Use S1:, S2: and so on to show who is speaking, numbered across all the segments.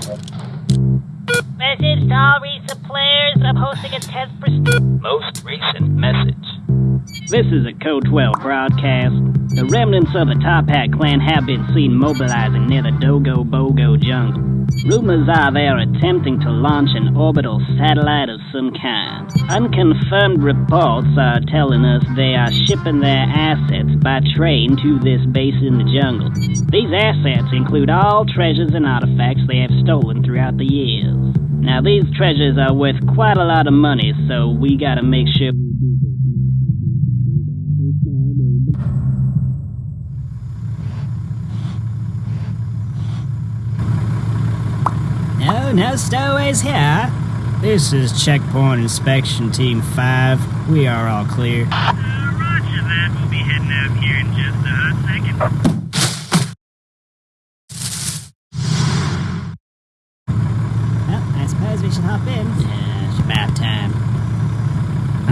S1: Message to all recent players. I'm hosting a test for.
S2: Most recent message.
S3: This is a Code 12 broadcast. The remnants of the Toppat clan have been seen mobilizing near the Dogo Bogo jungle. Rumors are they are attempting to launch an orbital satellite of some kind. Unconfirmed reports are telling us they are shipping their assets by train to this base in the jungle. These assets include all treasures and artifacts they have stolen throughout the years. Now, these treasures are worth quite a lot of money, so we gotta make sure. No, no stowaways here. This is Checkpoint Inspection Team 5. We are all clear.
S4: Uh, roger that. We'll be heading out here in just a hot second.
S3: Well, I suppose we should hop in. Yeah, it's about time.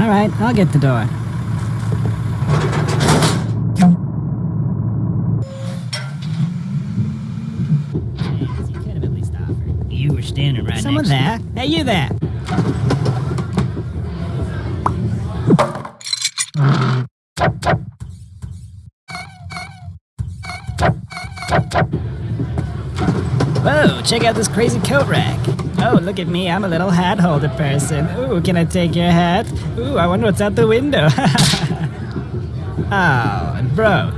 S3: Alright, I'll get the door. James, you could have at least offered. You were standing right Someone there? Hey, you there! Whoa, check out this crazy coat rack. Oh, look at me, I'm a little hat holder person. Ooh, can I take your hat? Ooh, I wonder what's out the window. oh, it broke.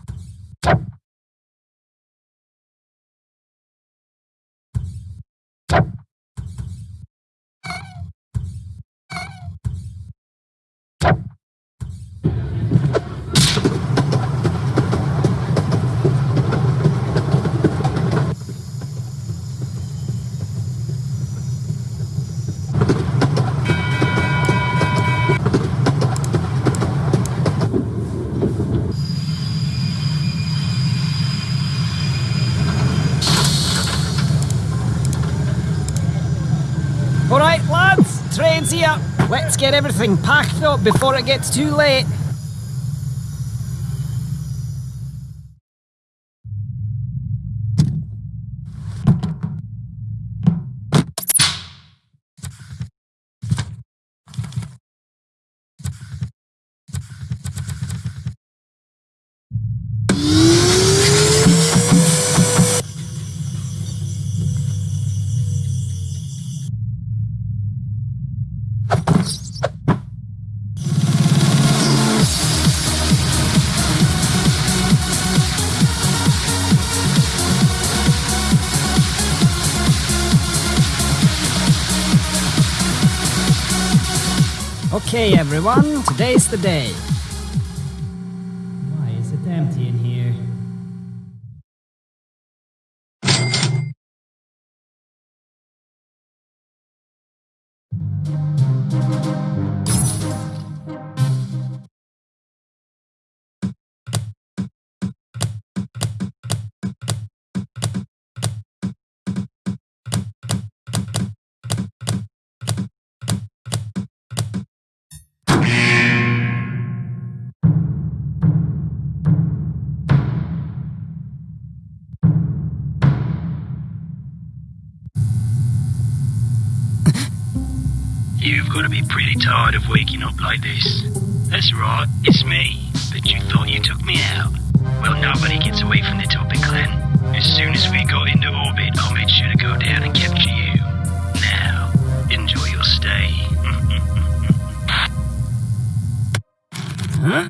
S3: Alright, lads, train's here. Let's get everything packed up before it gets too late. Okay, everyone, today's the day. Why is it empty in here?
S4: Got to be pretty tired of waking up like this. That's right, it's me. But you thought you took me out. Well, nobody gets away from the Toppat clan. As soon as we got into orbit, I made sure to go down and capture you. Now, enjoy your stay. huh?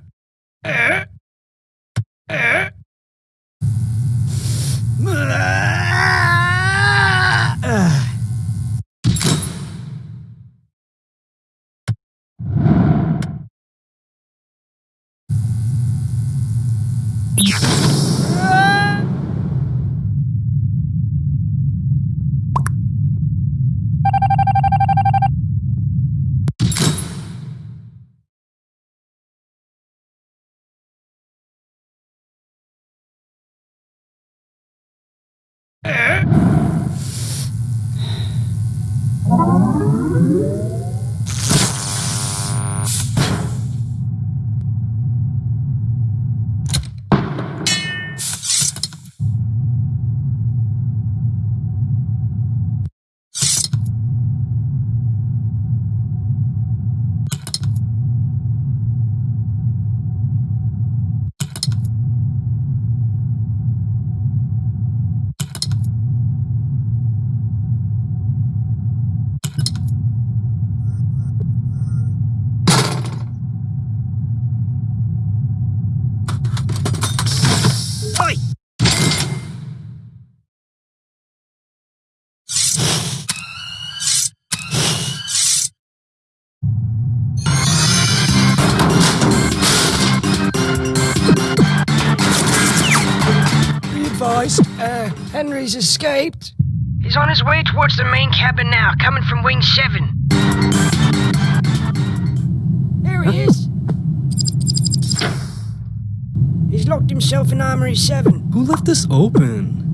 S5: Henry's escaped.
S6: He's on his way towards the main cabin now, coming from Wing 7.
S5: There he is. He's locked himself in Armory 7.
S7: Who left this open?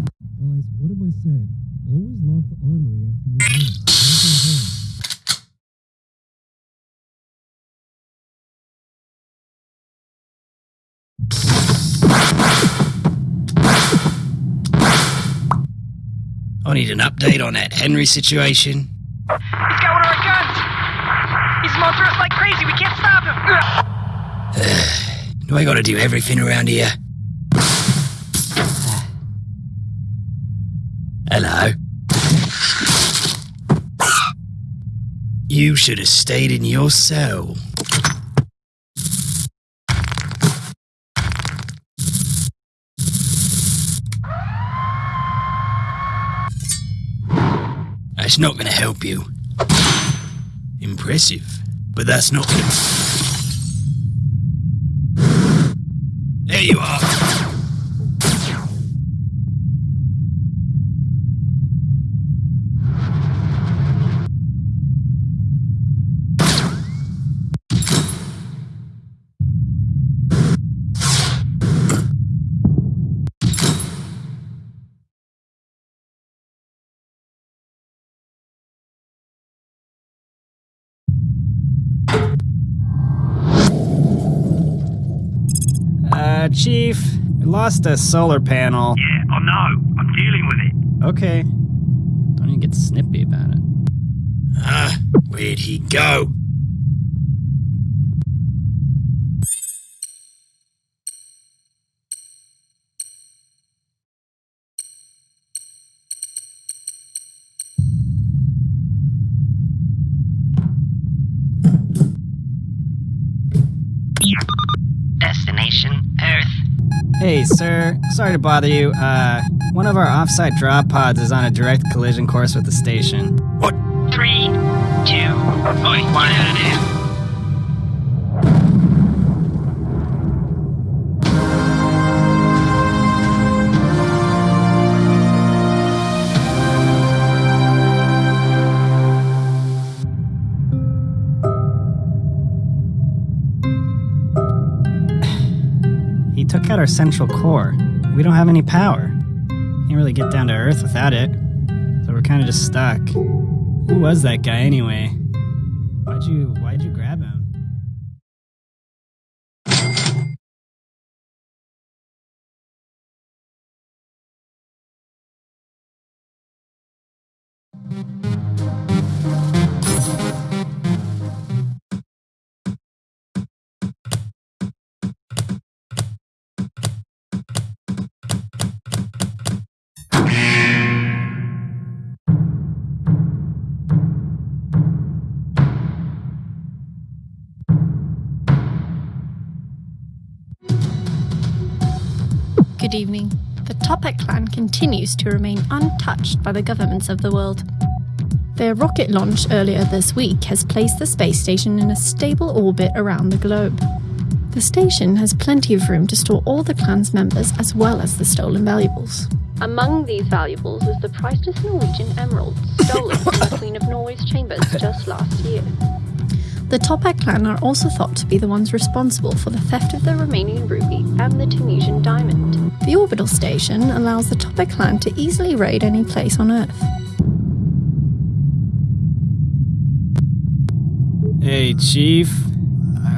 S4: Need an update on that Henry situation.
S6: He's got one of our guns! He's mounting us like crazy, we can't stop him!
S4: Do I gotta do everything around here? Hello? You should have stayed in your cell. Not gonna help you. Impressive, but that's not gonna. There you are.
S3: Uh, Chief, we lost a solar panel.
S4: Yeah, I know. I'm dealing with it.
S3: Okay. Don't even get snippy about it.
S4: Ah, where'd he go?
S6: Destination Earth.
S3: Hey, sir. Sorry to bother you. Uh, one of our offsite drop pods is on a direct collision course with the station.
S4: What?
S6: Three, two,
S4: Oi,
S6: one.
S4: Get out of there.
S3: He took out our central core. We don't have any power. Can't really get down to Earth without it. So we're kind of just stuck. Who was that guy anyway?
S8: Good evening. The Toppat clan continues to remain untouched by the governments of the world. Their rocket launch earlier this week has placed the space station in a stable orbit around the globe. The station has plenty of room to store all the clan's members as well as the stolen valuables. Among these valuables is the priceless Norwegian emerald stolen from the Queen of Norway's chambers just last year. The Toppat clan are also thought to be the ones responsible for the theft of the Romanian ruby and the Tunisian diamond. The orbital station allows the Toppat clan to easily raid any place on Earth.
S3: Hey, Chief.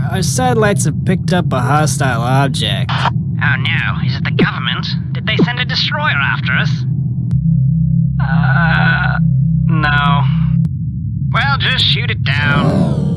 S3: Our satellites have picked up a hostile object.
S6: Oh no, is it the government? Did they send a destroyer after us? Uh, no. Well, just shoot it down.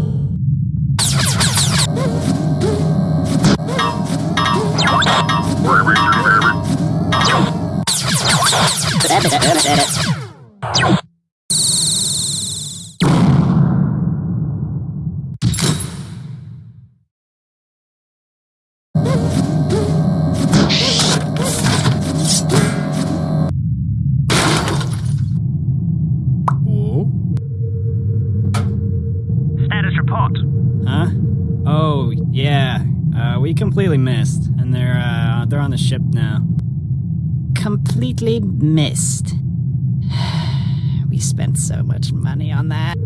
S3: Completely missed, and they're uh, they're on the ship now. Completely missed. We spent so much money on that.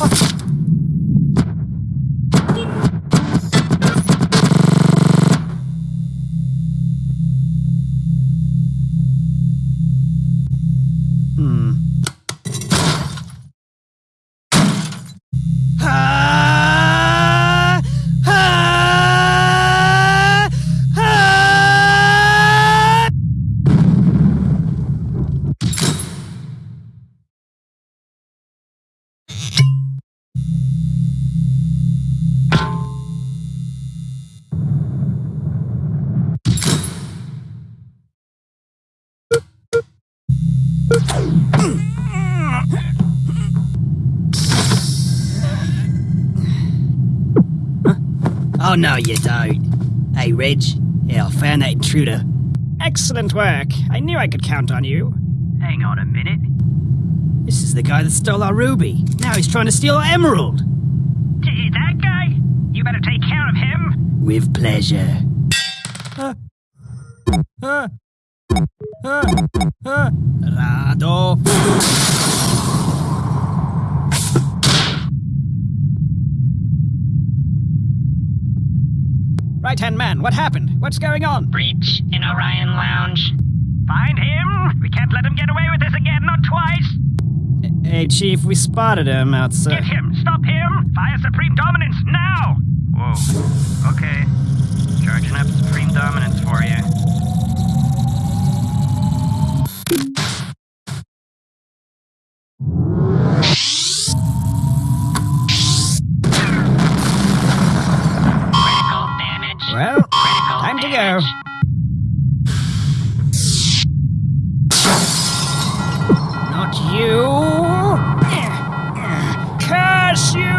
S5: Ah, Oh,
S3: no, you don't. Hey, Reg. Yeah, I found that intruder. Excellent work. I knew I could count on you.
S4: Hang on a minute.
S3: This is the guy that stole our ruby. Now he's trying to steal our emerald.
S6: Gee, that guy? You better take care of him.
S3: With pleasure. Rado. Right hand man, what happened? What's going on?
S6: Breach in Orion Lounge. Find him! We can't let him get away with this again, not twice!
S3: Hey, Chief, we spotted him outside.
S6: Get him! Stop him! Fire Supreme Dominance now! Whoa. Okay. Charging up Supreme Dominance for you.
S3: Well, time to go. Not you! Curse you!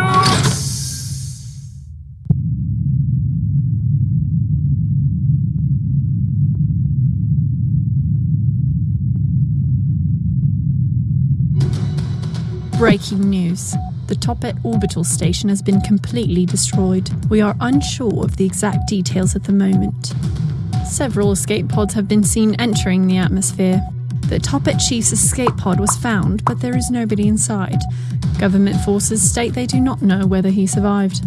S8: Breaking news. The Toppat orbital station has been completely destroyed. We are unsure of the exact details at the moment. Several escape pods have been seen entering the atmosphere. The Toppat Chief's escape pod was found, but there is nobody inside. Government forces state they do not know whether he survived.